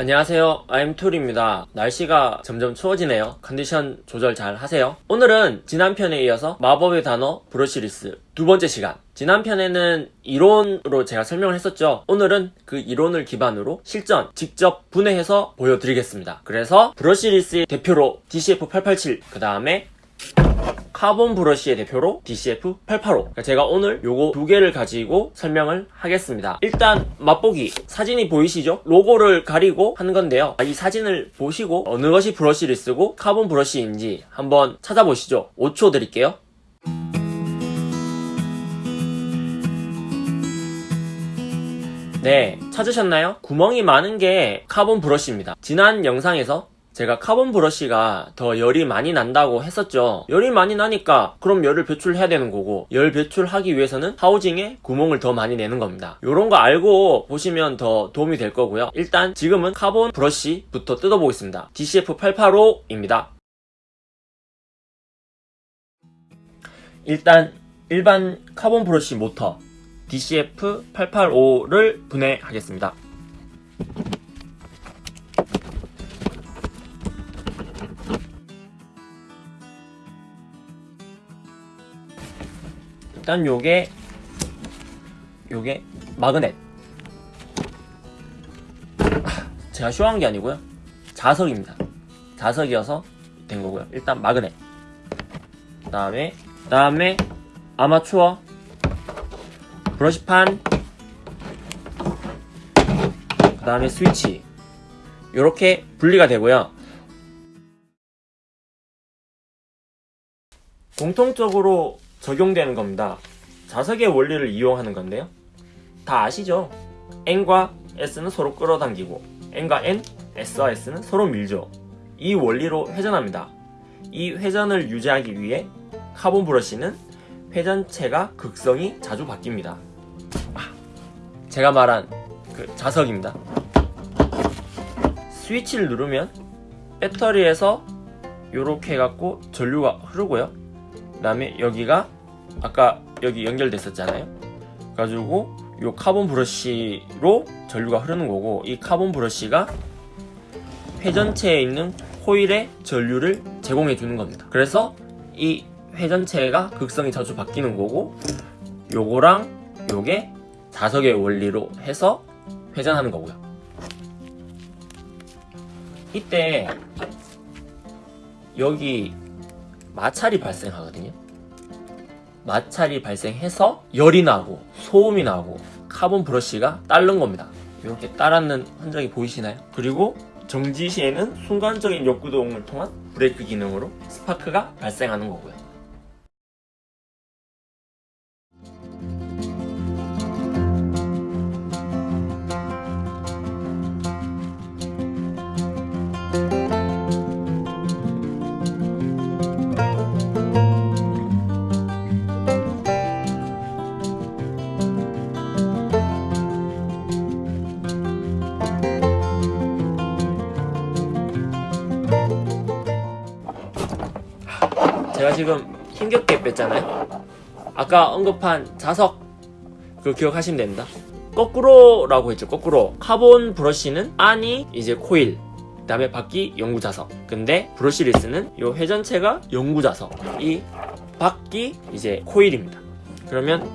안녕하세요. 아임툴입니다. 날씨가 점점 추워지네요. 컨디션 조절 잘 하세요. 오늘은 지난 편에 이어서 마법의 단어 brushless 두 번째 시간. 지난 편에는 이론으로 제가 설명을 했었죠. 오늘은 그 이론을 기반으로 실전 직접 분해해서 보여드리겠습니다. 그래서 brushless의 대표로 DCF887 그 다음에 carbon brush의 대표로 DCF885 그러니까 제가 오늘 요거 두 개를 가지고 설명을 하겠습니다. 일단 맛보기. 사진이 보이시죠? 로고를 가리고 한 건데요. 이 사진을 보시고 어느 것이 brushless고 carbon brush인지 한번 찾아보시죠. 5초 드릴게요. 네 찾으셨나요? 구멍이 많은 게 카본 브러쉬입니다. 지난 영상에서 제가 카본 브러쉬가 더 열이 많이 난다고 했었죠. 열이 많이 나니까 그럼 열을 배출해야 되는 거고 열 배출하기 위해서는 하우징에 구멍을 더 많이 내는 겁니다. 요런 거 알고 보시면 더 도움이 될 거고요. 일단 지금은 카본 브러쉬부터 뜯어보겠습니다. DCF885입니다. 일단 일반 카본 브러쉬 모터 DCF885를 분해하겠습니다 일단 요게 요게 magnet. 아, 제가 쇼한 게 아니고요. 자석입니다. 자석이어서 된 거고요. 일단 마그넷. 그 다음에 그 다음에 아마추어 브러시판 그 다음에 스위치. 이렇게 분리가 되고요. 공통적으로 적용되는 겁니다. 자석의 원리를 이용하는 건데요. 다 아시죠? N과 S는 서로 끌어당기고 N과 N, S와 S는 서로 밀죠. 이 원리로 회전합니다. 이 회전을 유지하기 위해 카본 브러쉬는 회전체가 극성이 자주 바뀝니다. 아, 제가 말한 그 자석입니다. 스위치를 누르면 배터리에서 이렇게 해갖고 전류가 흐르고요. 그 다음에 여기가 아까 여기 연결됐었잖아요. 가지고 이 카본 브러쉬로 전류가 흐르는 거고 이 카본 브러쉬가 회전체에 있는 코일에 전류를 제공해 주는 겁니다. 그래서 이 회전체가 극성이 자주 바뀌는 거고 요거랑 요게 자석의 원리로 해서 회전하는 거고요. 이때 여기 마찰이 발생하거든요. 마찰이 발생해서 열이 나고 소음이 나고 카본 브러쉬가 닳는 겁니다. 이렇게 닳았는 흔적이 보이시나요? 그리고 정지 시에는 순간적인 역구동을 통한 브레이크 기능으로 스파크가 발생하는 거고요 제가 지금 힘겹게 뺐잖아요. 아까 언급한 자석 그거 기억하시면 됩니다. 거꾸로라고 했죠 거꾸로. 카본 브러쉬는 안이 이제 코일 그 다음에 바깥이 영구 자석. 근데 brushless는 이 회전체가 영구 자석. 이 바깥이 이제 코일입니다. 그러면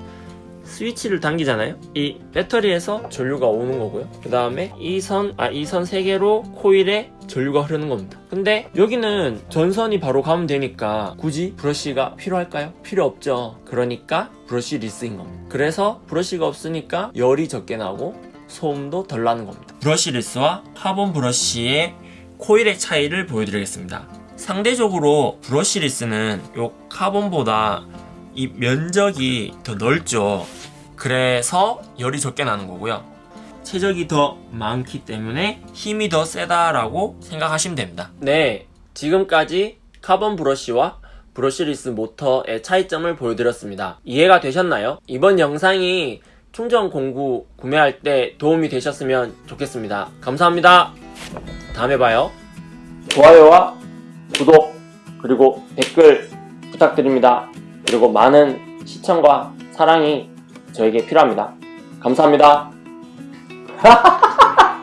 스위치를 당기잖아요? 이 배터리에서 전류가 오는 거고요. 그 다음에 이 선, 아, 이선 3개로 코일에 전류가 흐르는 겁니다. 근데 여기는 전선이 바로 가면 되니까 굳이 브러쉬가 필요할까요? 필요 없죠. 그러니까 brushless인 겁니다. 그래서 브러쉬가 없으니까 열이 적게 나고 소음도 덜 나는 겁니다. brushless와 카본 브러쉬의 코일의 차이를 보여드리겠습니다. 상대적으로 brushless는 이 카본보다 이 면적이 더 넓죠. 그래서 열이 적게 나는 거고요. 체적이 더 많기 때문에 힘이 더 세다라고 생각하시면 됩니다. 네 지금까지 카본 브러쉬와 brushless 모터의 차이점을 보여드렸습니다. 이해가 되셨나요? 이번 영상이 충전 공구 구매할 때 도움이 되셨으면 좋겠습니다. 감사합니다. 다음에 봐요. 좋아요와 구독 그리고 댓글 부탁드립니다 그리고 많은 시청과 사랑이 저에게 필요합니다. 감사합니다.